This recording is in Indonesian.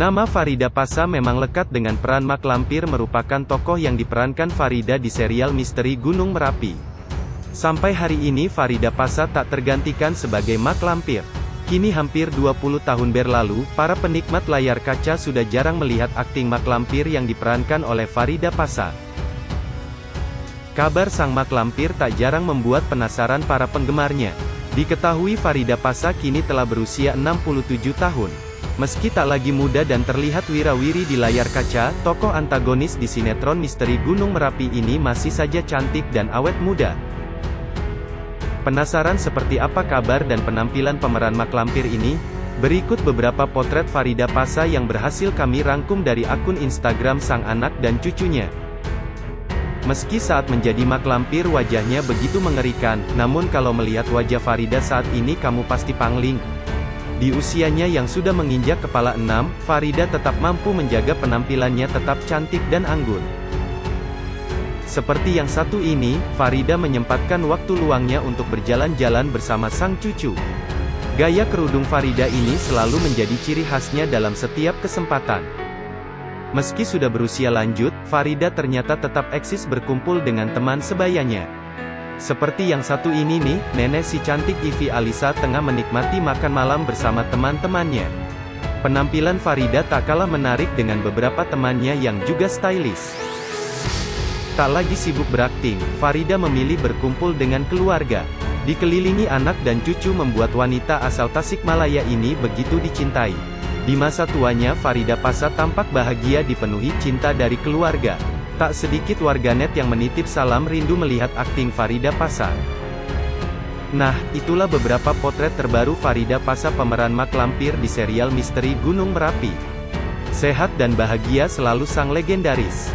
Nama Farida Pasa memang lekat dengan peran Mak Lampir merupakan tokoh yang diperankan Farida di serial misteri Gunung Merapi. Sampai hari ini Farida Pasa tak tergantikan sebagai Mak Lampir. Kini hampir 20 tahun berlalu, para penikmat layar kaca sudah jarang melihat akting Mak Lampir yang diperankan oleh Farida Pasa. Kabar sang Mak Lampir tak jarang membuat penasaran para penggemarnya. Diketahui Farida Pasa kini telah berusia 67 tahun. Meski tak lagi muda dan terlihat wirawiri di layar kaca, tokoh antagonis di sinetron misteri Gunung Merapi ini masih saja cantik dan awet muda. Penasaran seperti apa kabar dan penampilan pemeran Mak Lampir ini? Berikut beberapa potret Farida Pasa yang berhasil kami rangkum dari akun Instagram sang anak dan cucunya. Meski saat menjadi mak lampir wajahnya begitu mengerikan, namun kalau melihat wajah Farida saat ini kamu pasti pangling. Di usianya yang sudah menginjak kepala enam, Farida tetap mampu menjaga penampilannya tetap cantik dan anggun. Seperti yang satu ini, Farida menyempatkan waktu luangnya untuk berjalan-jalan bersama sang cucu. Gaya kerudung Farida ini selalu menjadi ciri khasnya dalam setiap kesempatan. Meski sudah berusia lanjut, Farida ternyata tetap eksis berkumpul dengan teman sebayanya. Seperti yang satu ini nih, nenek si cantik Ivi Alisa tengah menikmati makan malam bersama teman-temannya. Penampilan Farida tak kalah menarik dengan beberapa temannya yang juga stylish. Tak lagi sibuk berakting, Farida memilih berkumpul dengan keluarga. Dikelilingi anak dan cucu membuat wanita asal Tasikmalaya ini begitu dicintai. Di masa tuanya Farida Pasa tampak bahagia dipenuhi cinta dari keluarga. Tak sedikit warganet yang menitip salam rindu melihat akting Farida Pasa. Nah, itulah beberapa potret terbaru Farida Pasa pemeran Mak Lampir di serial misteri Gunung Merapi. Sehat dan bahagia selalu sang legendaris.